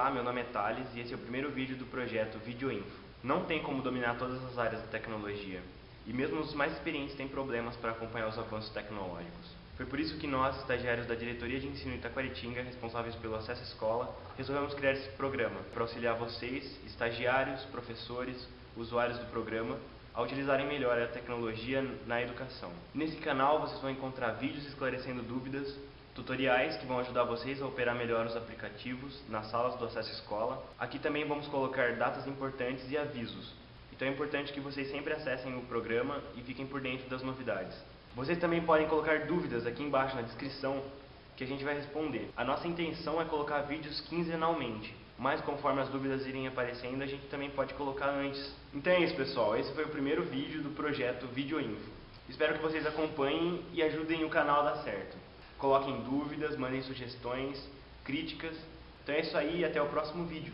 Olá, meu nome é Thales e esse é o primeiro vídeo do projeto VideoInfo. Não tem como dominar todas as áreas da tecnologia, e mesmo os mais experientes têm problemas para acompanhar os avanços tecnológicos. Foi por isso que nós, estagiários da Diretoria de Ensino Itaquaritinga, responsáveis pelo acesso à escola, resolvemos criar esse programa para auxiliar vocês, estagiários, professores, usuários do programa, a utilizarem melhor a tecnologia na educação. Nesse canal vocês vão encontrar vídeos esclarecendo dúvidas, tutoriais que vão ajudar vocês a operar melhor os aplicativos nas salas do Acesso Escola. Aqui também vamos colocar datas importantes e avisos. Então é importante que vocês sempre acessem o programa e fiquem por dentro das novidades. Vocês também podem colocar dúvidas aqui embaixo na descrição que a gente vai responder. A nossa intenção é colocar vídeos quinzenalmente, mas conforme as dúvidas irem aparecendo, a gente também pode colocar antes. Então é isso, pessoal. Esse foi o primeiro vídeo do projeto VideoInfo. Espero que vocês acompanhem e ajudem o canal a dar certo. Coloquem dúvidas, mandem sugestões, críticas. Então é isso aí e até o próximo vídeo.